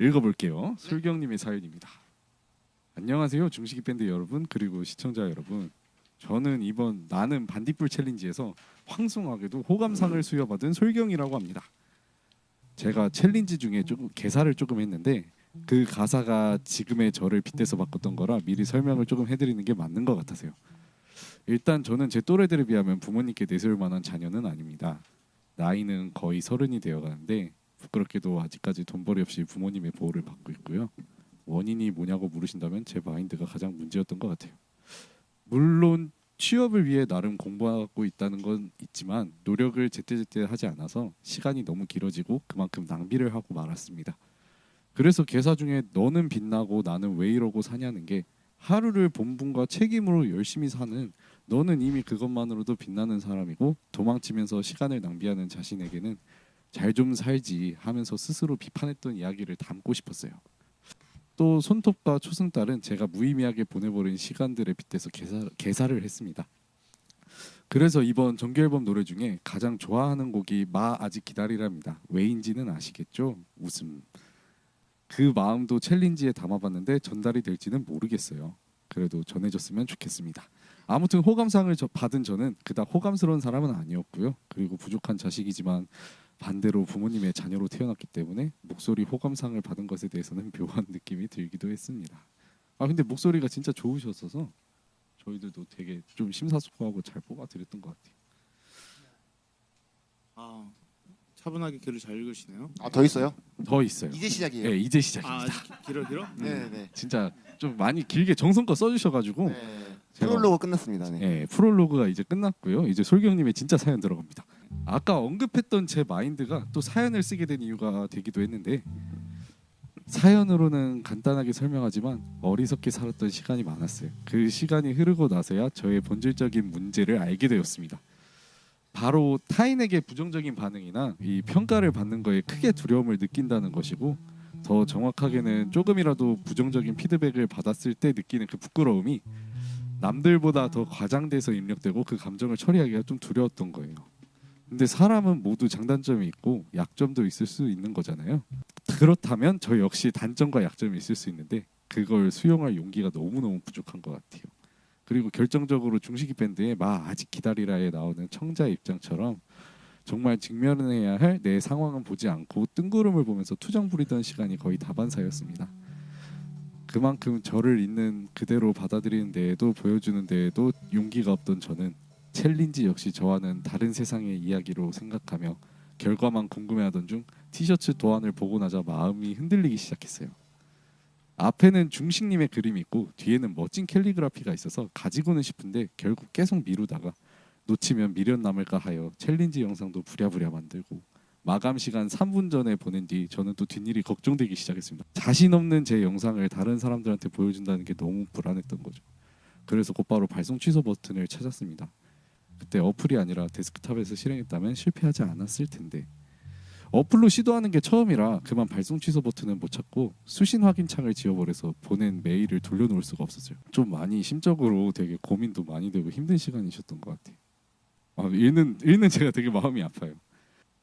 읽어볼게요. 솔경님의 사연입니다. 안녕하세요, 중식이 밴드 여러분 그리고 시청자 여러분. 저는 이번 나는 반딧불 챌린지에서 황송하게도 호감상을 수여받은 솔경이라고 합니다. 제가 챌린지 중에 조금 개사를 조금 했는데 그 가사가 지금의 저를 빗대서 바꿨던 거라 미리 설명을 조금 해드리는 게 맞는 것 같아서요. 일단 저는 제 또래들에 비하면 부모님께 내세울 만한 자녀는 아닙니다. 나이는 거의 서른이 되어가는데 부끄럽게도 아직까지 돈벌이 없이 부모님의 보호를 받고 있고요. 원인이 뭐냐고 물으신다면 제 마인드가 가장 문제였던 것 같아요. 물론 취업을 위해 나름 공부하고 있다는 건 있지만 노력을 제때제때 하지 않아서 시간이 너무 길어지고 그만큼 낭비를 하고 말았습니다. 그래서 개사 중에 너는 빛나고 나는 왜 이러고 사냐는 게 하루를 본분과 책임으로 열심히 사는 너는 이미 그것만으로도 빛나는 사람이고 도망치면서 시간을 낭비하는 자신에게는 잘 좀 살지 하면서 스스로 비판했던 이야기를 담고 싶었어요. 또 손톱과 초승달은 제가 무의미하게 보내버린 시간들에 빗대서 개사, 개사를 했습니다. 그래서 이번 정규 앨범 노래 중에 가장 좋아하는 곡이 마 아직 기다리랍니다. 왜인지는 아시겠죠? 웃음. 그 마음도 챌린지에 담아봤는데 전달이 될지는 모르겠어요. 그래도 전해졌으면 좋겠습니다. 아무튼 호감상을 저- 받은 저는 그닥 호감스러운 사람은 아니었고요. 그리고 부족한 자식이지만 반대로 부모님의 자녀로 태어났기 때문에 목소리 호감상을 받은 것에 대해서는 묘한 느낌이 들기도 했습니다. 아 근데 목소리가 진짜 좋으셨어서 저희들도 되게 좀 심사숙고하고 잘 뽑아드렸던 것 같아요. 아 차분하게 글을 잘 읽으시네요. 아 더 있어요? 더 있어요. 이제 시작이에요. 네, 이제 아 시작입니다. 기- 길어 길어? 음. 네, 네. 진짜 좀 많이 길게 정성껏 써주셔가지고 네. 프롤로그 끝났습니다. 네. 예, 프롤로그가 이제 끝났고요. 이제 솔경님의 진짜 사연 들어갑니다. 아까 언급했던 제 마인드가 또 사연을 쓰게 된 이유가 되기도 했는데 사연으로는 간단하게 설명하지만 어리석게 살았던 시간이 많았어요. 그 시간이 흐르고 나서야 저의 본질적인 문제를 알게 되었습니다. 바로 타인에게 부정적인 반응이나 이 평가를 받는 거에 크게 두려움을 느낀다는 것이고 더 정확하게는 조금이라도 부정적인 피드백을 받았을 때 느끼는 그 부끄러움이 남들보다 더 과장돼서 입력되고 그 감정을 처리하기가 좀 두려웠던 거예요. 근데 사람은 모두 장단점이 있고 약점도 있을 수 있는 거잖아요. 그렇다면 저 역시 단점과 약점이 있을 수 있는데 그걸 수용할 용기가 너무너무 부족한 것 같아요. 그리고 결정적으로 중식이 밴드의 마 아직 기다리라에 나오는 청자 입장처럼 정말 직면해야 할 내 상황은 보지 않고 뜬구름을 보면서 투정 부리던 시간이 거의 다반사였습니다. 그만큼 저를 있는 그대로 받아들이는 데에도 보여주는 데에도 용기가 없던 저는 챌린지 역시 저와는 다른 세상의 이야기로 생각하며 결과만 궁금해하던 중 티셔츠 도안을 보고 나자 마음이 흔들리기 시작했어요. 앞에는 중식님의 그림이 있고 뒤에는 멋진 캘리그라피가 있어서 가지고는 싶은데 결국 계속 미루다가 놓치면 미련 남을까 하여 챌린지 영상도 부랴부랴 만들고 마감 시간 3분 전에 보낸 뒤 저는 또 뒷일이 걱정되기 시작했습니다. 자신 없는 제 영상을 다른 사람들한테 보여준다는 게 너무 불안했던 거죠. 그래서 곧바로 발송 취소 버튼을 찾았습니다. 그때 어플이 아니라 데스크탑에서 실행했다면 실패하지 않았을 텐데 어플로 시도하는 게 처음이라 그만 발송 취소 버튼은 못 찾고 수신 확인 창을 지워버려서 보낸 메일을 돌려놓을 수가 없었어요. 좀 많이 심적으로 되게 고민도 많이 되고 힘든 시간이셨던 것 같아요. 아, 읽는 읽는 제가 되게 마음이 아파요.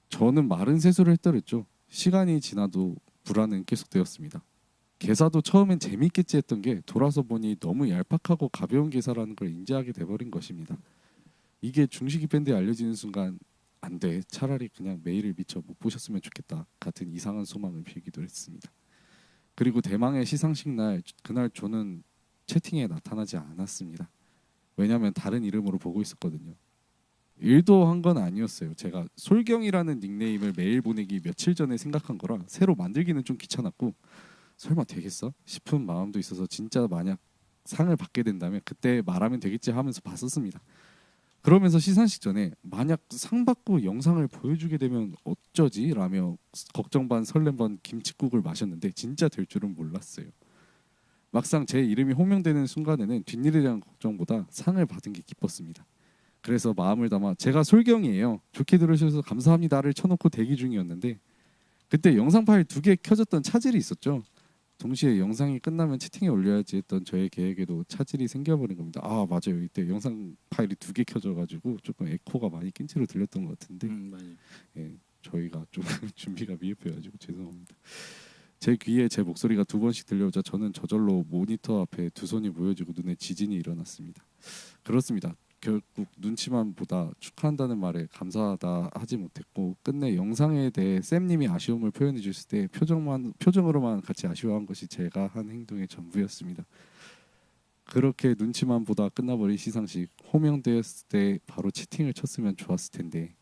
저는 마른 세수를 했더랬죠. 시간이 지나도 불안은 계속되었습니다. 개사도 처음엔 재밌겠지 했던 게 돌아서 보니 너무 얄팍하고 가벼운 개사라는 걸 인지하게 돼버린 것입니다. 이게 중식이 밴드에 알려지는 순간 안 돼. 차라리 그냥 메일을 미처 못 보셨으면 좋겠다. 같은 이상한 소망을 빌기도 했습니다. 그리고 대망의 시상식 날 그날 저는 채팅에 나타나지 않았습니다. 왜냐하면 다른 이름으로 보고 있었거든요. 일도 한 건 아니었어요. 제가 솔경이라는 닉네임을 메일 보내기 며칠 전에 생각한 거라 새로 만들기는 좀 귀찮았고 설마 되겠어? 싶은 마음도 있어서 진짜 만약 상을 받게 된다면 그때 말하면 되겠지 하면서 봤었습니다. 그러면서 시상식 전에 만약 상 받고 영상을 보여주게 되면 어쩌지? 라며 걱정 반 설렘 반 김치국을 마셨는데 진짜 될 줄은 몰랐어요. 막상 제 이름이 호명되는 순간에는 뒷일에 대한 걱정보다 상을 받은 게 기뻤습니다. 그래서 마음을 담아 제가 솔경이에요. 좋게 들으셔서 감사합니다를 쳐놓고 대기 중이었는데 그때 영상 파일 두 개 켜졌던 차질이 있었죠. 동시에 영상이 끝나면 채팅에 올려야지 했던 저의 계획에도 차질이 생겨버린 겁니다. 아 맞아요. 이때 영상 파일이 두 개 켜져가지고 조금 에코가 많이 낀 채로 들렸던 것 같은데 음. 예, 저희가 좀 준비가 미흡해가지고 죄송합니다. 제 귀에 제 목소리가 두 번씩 들려오자 저는 저절로 모니터 앞에 두 손이 모여지고 눈에 지진이 일어났습니다. 그렇습니다. 결국 눈치만 보다 축하한다는 말에 감사하다 하지 못했고 끝내 영상에 대해 쌤님이 아쉬움을 표현해 주실 때 표정만 표정으로만 같이 아쉬워한 것이 제가 한 행동의 전부였습니다. 그렇게 눈치만 보다 끝나버린 시상식 호명되었을 때 바로 채팅을 쳤으면 좋았을 텐데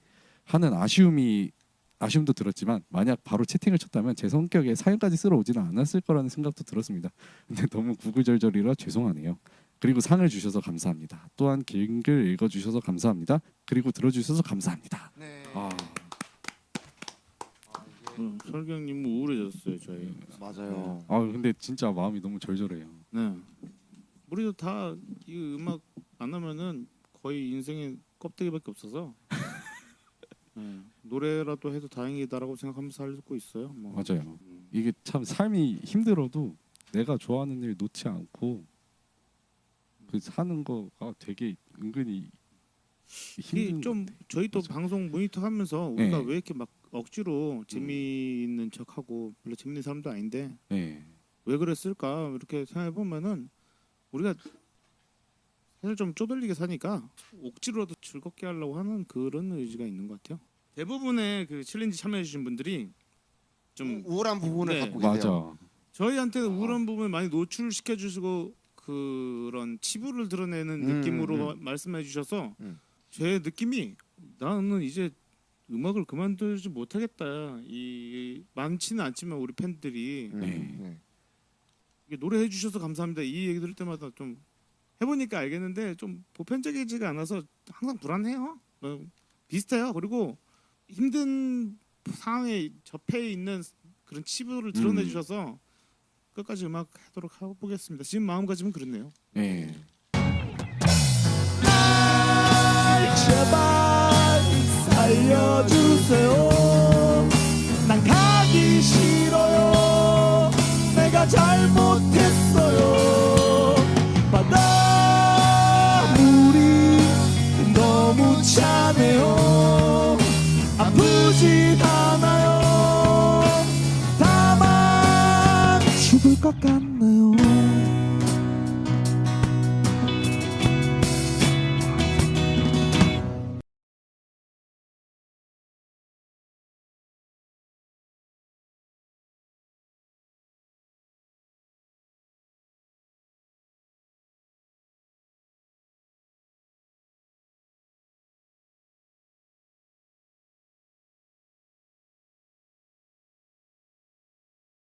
하는 아쉬움이 아쉬움도 들었지만 만약 바로 채팅을 쳤다면 제 성격에 사연까지 쓸어 오지는 않았을 거라는 생각도 들었습니다. 근데 너무 구구절절이라 죄송하네요. 그리고 상을 주셔서 감사합니다. 또한 긴글 읽어주셔서 감사합니다. 그리고 들어주셔서 감사합니다. 네. 아, 음, 설경님 우울해졌어요 저희. 맞아요. 아 근데 진짜 마음이 너무 절절해요. 네. 우리도 다 이 음악 안 하면은 거의 인생의 껍데기밖에 없어서 네. 노래라도 해도 다행이다라고 생각하면서 살고 있어요. 뭐. 맞아요. 음. 이게 참 삶이 힘들어도 내가 좋아하는 일 놓지 않고 그 사는 거가 되게 은근히 힘든 이좀 저희도 맞아. 방송 모니터 하면서 우리가 네. 왜 이렇게 막 억지로 재미있는 척하고 별로 재밌는 사람도 아닌데 예. 왜 그랬을까 이렇게 생각해 보면은 우리가 사실 좀 쪼들리게 사니까 억지로라도 즐겁게 하려고 하는 그런 의지가 있는 것 같아요. 대부분의 그 챌린지 참여해 주신 분들이 좀 우울한 부분을 네. 갖고 계세요. 맞아. 저희한테는 우울한 부분을 많이 노출시켜 주시고 그런 치부를 드러내는 음, 느낌으로 말씀해 주셔서 음. 제 느낌이 나는 이제 음악을 그만두지 못하겠다. 이 많지는 않지만 우리 팬들이 음, 네. 네. 노래해 주셔서 감사합니다. 이 얘기 들을 때마다 좀 해보니까 알겠는데 좀 보편적이지가 않아서 항상 불안해요. 어, 비슷해요. 그리고 힘든 상황에 접해 있는 그런 치부를 드러내 음. 주셔서 끝까지 음악 하도록 해보겠습니다. 지금 마음가짐은 그렇네요. 예. 제발 살려주세요 난 가기 싫 않아요 다만 죽을 것 같네요